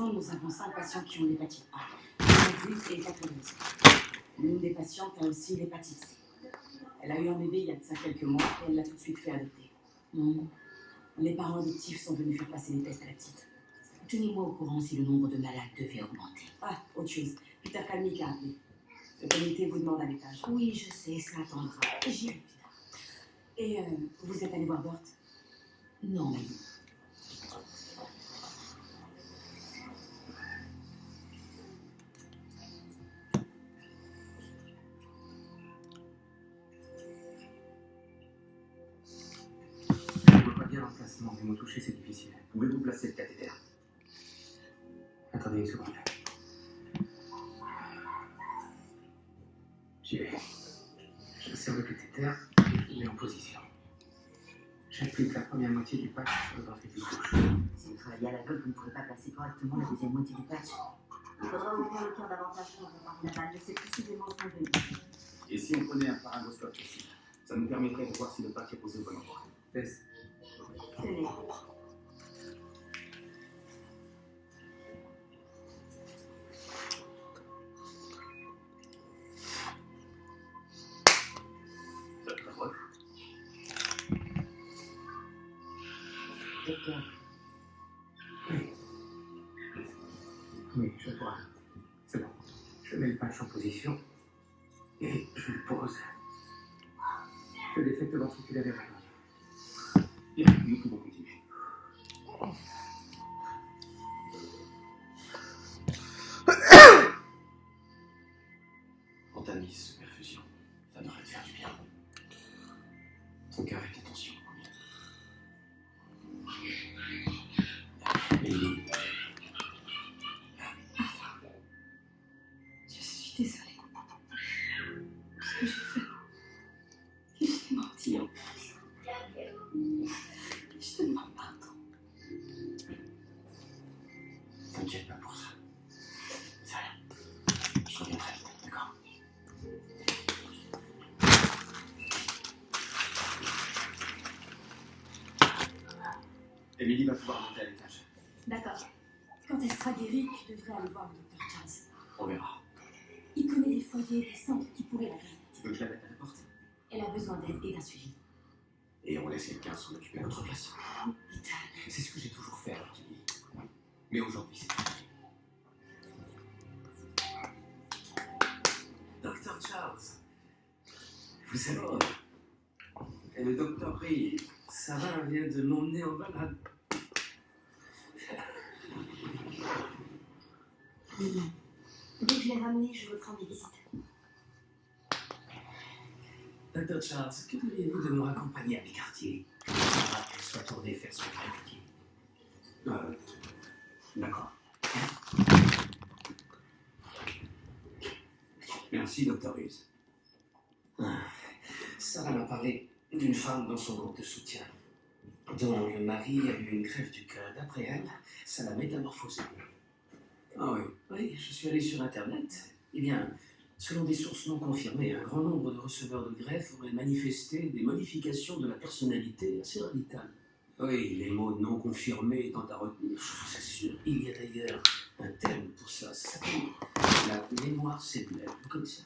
l'instant, nous avons 5 patients qui ont l'hépatite A, virus et hépatovirus. L'une des patientes a aussi l'hépatite C. Elle a eu un bébé il y a de ça quelques mois et elle l'a tout de suite fait adopter. Hmm. Les parents adoptifs sont venus faire passer les tests à la petite. Tenez-moi au courant si le nombre de malades devait augmenter. Ah, autre chose. Peter Kalmick a appelé. Le comité vous demande à l'étage. Oui, je sais, ça attendra. J'y plus tard. Et euh, vous êtes allé voir Bert Non, Maggie. L'emplacement, mais me toucher c'est difficile. Pouvez-vous placer le cathéter Attendez une seconde. J'y vais. J'insère le cathéter et je le mets en position. J'applique la première moitié du patch sur le ventricule gauche. Si vous travaillez à l'aveugle, vous ne pourrez pas placer correctement la deuxième moitié du patch. Il faudra ouvrir le cœur davantage pour voir la balle, c'est précisément ce qu'on veut. Et si on prenait un paragoscope ici Ça nous permettrait de voir si le patch est posé au bon endroit. Test. Docteur, Oui, je vois. C'est bon. Je mets le patch en position et je le pose. Je défecte ventriculaire et rénal. Bien, nous pouvons continuer. Antamis, perfusion. Ça devrait te faire du bien. Ton cœur et tes désolée. Ce que j'ai fait. J'ai menti en plus. Je te demande pardon. T'inquiète pas pour ça. C'est rien. Je reviens très vite, d'accord Émilie va pouvoir monter à l'étage. D'accord. Quand elle sera guérie, tu devrais aller voir le docteur Charles. On verra. Qui pourraient la. Tu veux que je la mette à la porte Elle a besoin d'aide et d'un suivi. Et on laisse quelqu'un s'en occuper à notre place. Vital. C'est ce que j'ai toujours fait alors, Jimmy. Mais aujourd'hui, c'est fini. Docteur Charles. Vous savez, et le docteur Ray, Sarah vient de m'emmener en balade. Dès que je l'ai ramené, je veux prendre des visites. Docteur Charles, que diriez-vous de nous raccompagner à mes quartiers qu'elle soit tournée faire son greffier. Euh, d'accord. Merci, docteur Hughes. Ah, Sarah m'a parlé d'une femme dans son groupe de soutien, dont le mari a eu une greffe du cœur. D'après elle, ça l'a métamorphosée. Ah oui, oui, je suis allé sur Internet. Eh bien, selon des sources non confirmées, un grand nombre de receveurs de greffe auraient manifesté des modifications de la personnalité assez radicales. Oui, les mots non confirmés étant à retenir, je vous assure. Il y a d'ailleurs un terme pour ça, ça s'appelle la mémoire cellulaire. Vous connaissez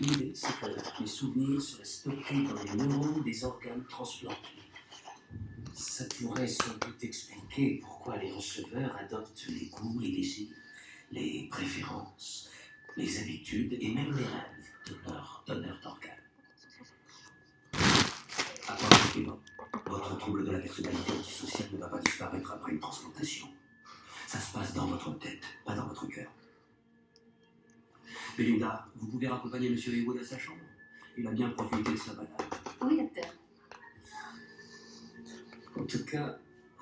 L'idée, c'est que les souvenirs seraient stockés dans les neurones des organes transplantés. Ça pourrait sans doute expliquer pourquoi les receveurs adoptent les goûts, les désirs, les préférences, les habitudes et même les rêves donneur d'organes. Attention, votre trouble de la personnalité antisociale ne va pas disparaître après une transplantation. Ça se passe dans votre tête, pas dans votre cœur. Belinda, vous pouvez raccompagner M. Haywood à sa chambre Il a bien profité de sa balade. Oui, docteur. En tout cas,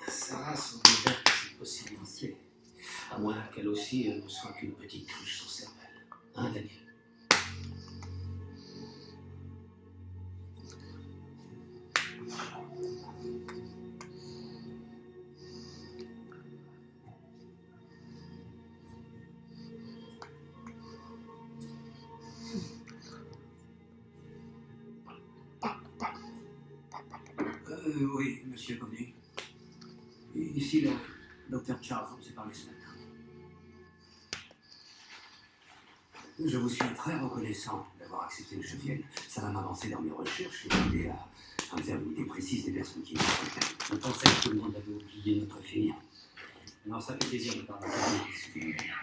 Sarah semble ouverte à cette possibilité. À moins qu'elle aussi euh, ne soit qu'une petite cruche sans cervelle. Euh, oui, monsieur Connu. Ici, le docteur Charles, on s'est parlé ce matin. Je vous suis très reconnaissant d'avoir accepté que je vienne. Ça va m'avancer dans mes recherches et m'aider à, à me faire une idée précise des personnes qui sont Je pensais que tout le monde avait oublié notre fille. Alors ça fait plaisir de parler avec vous.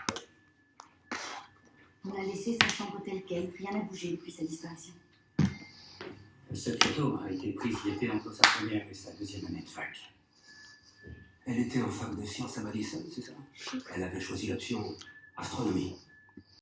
On l'a laissée sa chambre telle quelle, rien n'a bougé depuis sa disparition. Cette photo a été prise l'été entre sa première et sa deuxième année de fac. Elle était en fac de sciences à Madison, c'est ça Elle avait choisi l'option astronomie.